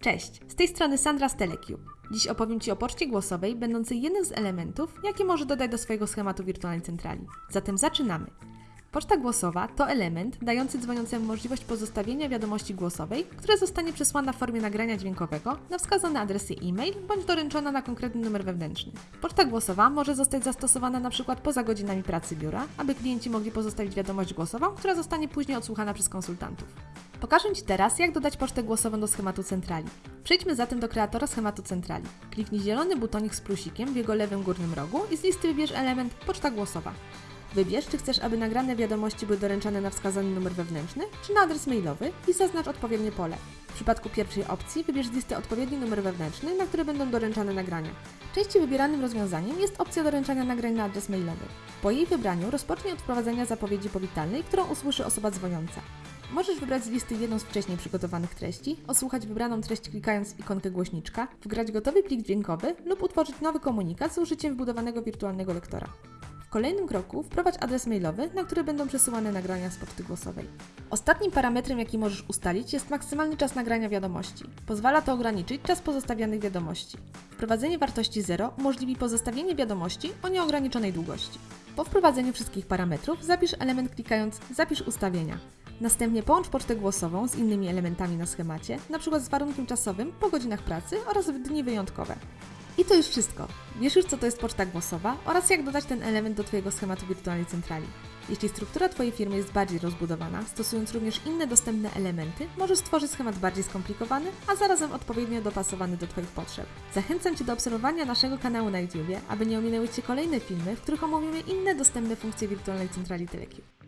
Cześć, z tej strony Sandra z. Dziś opowiem Ci o poczcie głosowej, będącej jednym z elementów, jakie może dodać do swojego schematu wirtualnej centrali. Zatem zaczynamy. Poczta głosowa to element dający dzwoniącemu możliwość pozostawienia wiadomości głosowej, która zostanie przesłana w formie nagrania dźwiękowego na wskazane adresy e-mail bądź doręczona na konkretny numer wewnętrzny. Poczta głosowa może zostać zastosowana na przykład poza godzinami pracy biura, aby klienci mogli pozostawić wiadomość głosową, która zostanie później odsłuchana przez konsultantów. Pokażę Ci teraz, jak dodać pocztę głosową do schematu centrali. Przejdźmy zatem do kreatora schematu centrali. Kliknij zielony butonik z plusikiem w jego lewym górnym rogu i z listy wybierz element Poczta głosowa. Wybierz, czy chcesz, aby nagrane wiadomości były doręczane na wskazany numer wewnętrzny, czy na adres mailowy i zaznacz odpowiednie pole. W przypadku pierwszej opcji wybierz z listy odpowiedni numer wewnętrzny, na który będą doręczane nagrania. Częściej wybieranym rozwiązaniem jest opcja doręczania nagrań na adres mailowy. Po jej wybraniu rozpocznij od wprowadzenia zapowiedzi powitalnej, którą usłyszy osoba dzwoniąca. Możesz wybrać z listy jedną z wcześniej przygotowanych treści, osłuchać wybraną treść klikając ikonkę głośniczka, wgrać gotowy plik dźwiękowy lub utworzyć nowy komunikat z użyciem wbudowanego wirtualnego lektora. W kolejnym kroku wprowadź adres mailowy, na który będą przesyłane nagrania z poczty głosowej. Ostatnim parametrem, jaki możesz ustalić, jest maksymalny czas nagrania wiadomości. Pozwala to ograniczyć czas pozostawianych wiadomości. Wprowadzenie wartości 0 umożliwi pozostawienie wiadomości o nieograniczonej długości. Po wprowadzeniu wszystkich parametrów zapisz element klikając Zapisz ustawienia. Następnie połącz pocztę głosową z innymi elementami na schemacie, np. z warunkiem czasowym po godzinach pracy oraz w dni wyjątkowe. I to już wszystko. Wiesz już, co to jest poczta głosowa oraz jak dodać ten element do Twojego schematu wirtualnej centrali. Jeśli struktura Twojej firmy jest bardziej rozbudowana, stosując również inne dostępne elementy, możesz stworzyć schemat bardziej skomplikowany, a zarazem odpowiednio dopasowany do Twoich potrzeb. Zachęcam Cię do obserwowania naszego kanału na YouTube, aby nie ominęły Cię kolejne filmy, w których omówimy inne dostępne funkcje wirtualnej centrali Telecube.